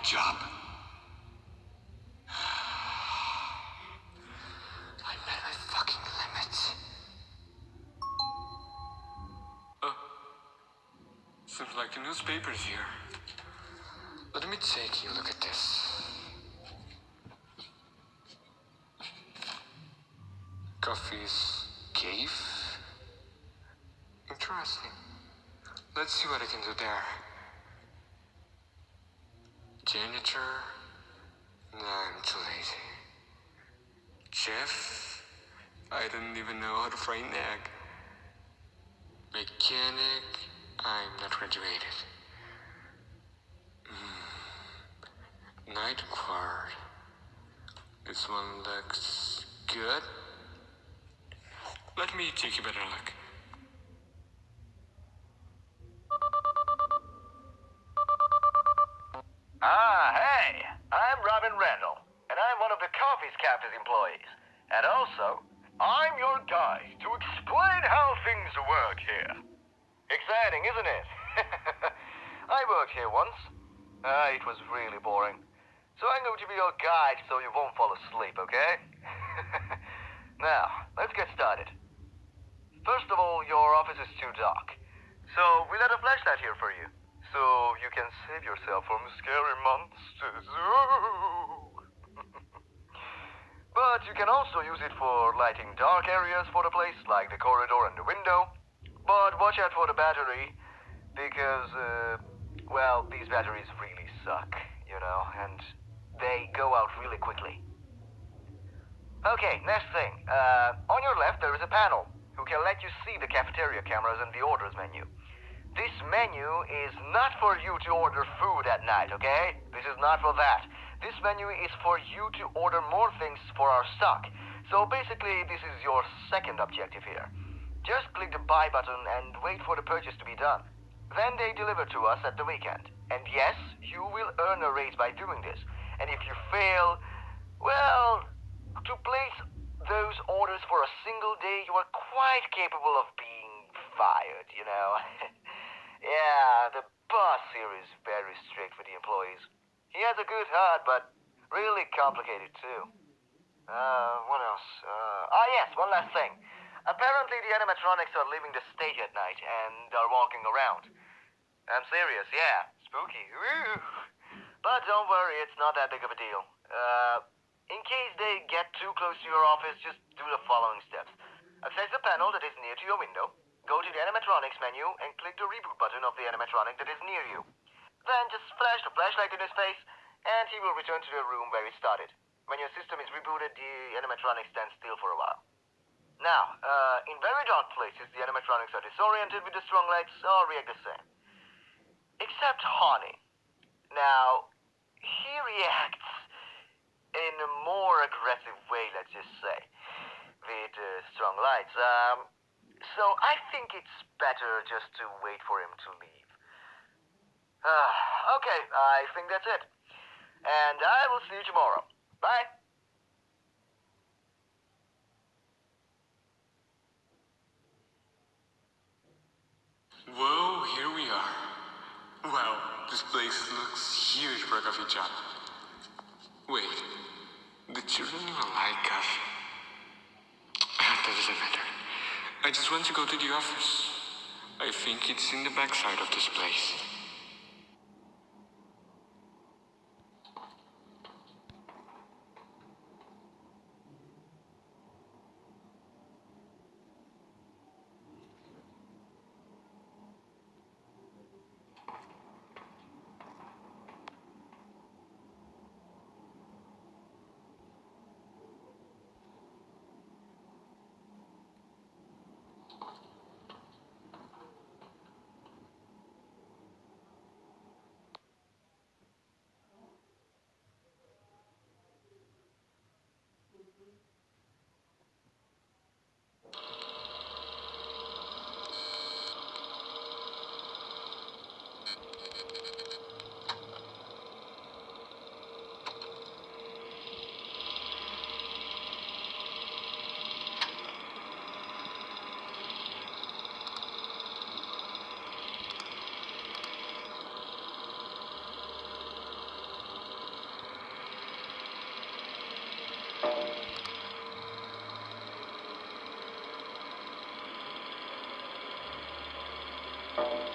funny job. I'm at my fucking limit. Seems like the newspaper's here. Let me take a look at this. Coffee's cave? Interesting. Let's see what I can do there. Janitor? Nah, I'm too lazy. Chef? I don't even know how to fry an egg. Mechanic? I'm not graduated. Mm. Night guard. This one looks good. Let me take a better look. Ah, hey, I'm Robin Randall, and I'm one of the Coffee's captain's employees. And also, I'm your guide to explain how things work here. Exciting, isn't it? I worked here once. Ah, it was really boring. So I'm going to be your guide so you won't fall asleep, okay? now, let's get started. First of all, your office is too dark. So we let a flashlight here for you. So you can save yourself from scary monsters. but you can also use it for lighting dark areas for the place, like the corridor and the window. But watch out for the battery, because, uh, well, these batteries really suck, you know, and they go out really quickly. Okay, next thing. Uh, on your left, there is a panel who can let you see the cafeteria cameras and the orders menu. This menu is not for you to order food at night, okay? This is not for that. This menu is for you to order more things for our stock. So basically, this is your second objective here. Just click the buy button and wait for the purchase to be done. Then they deliver to us at the weekend. And yes, you will earn a raise by doing this. And if you fail, well, to place those orders for a single day, you are quite capable of being fired, you know. Yeah, the boss here is very strict with the employees. He has a good heart, but really complicated too. Uh, what else? Uh, ah, yes, one last thing. Apparently the animatronics are leaving the stage at night and are walking around. I'm serious, yeah. Spooky. But don't worry, it's not that big of a deal. Uh, in case they get too close to your office, just do the following steps. Access the panel that is near to your window. Go to the animatronics menu and click the reboot button of the animatronic that is near you. Then just flash the flashlight in his face, and he will return to the room where he started. When your system is rebooted, the animatronic stands still for a while. Now, uh, in very dark places, the animatronics are disoriented with the strong lights or react the same. Except Honey. Now, he reacts in a more aggressive way, let's just say, with uh, strong lights. Um, so I think it's better just to wait for him to leave. Uh, okay, I think that's it. And I will see you tomorrow. Bye. Whoa, here we are. Wow, this place looks huge for a coffee shop. Wait, the children don't like coffee. That doesn't matter. I just want to go to the office. I think it's in the backside of this place. Thank you.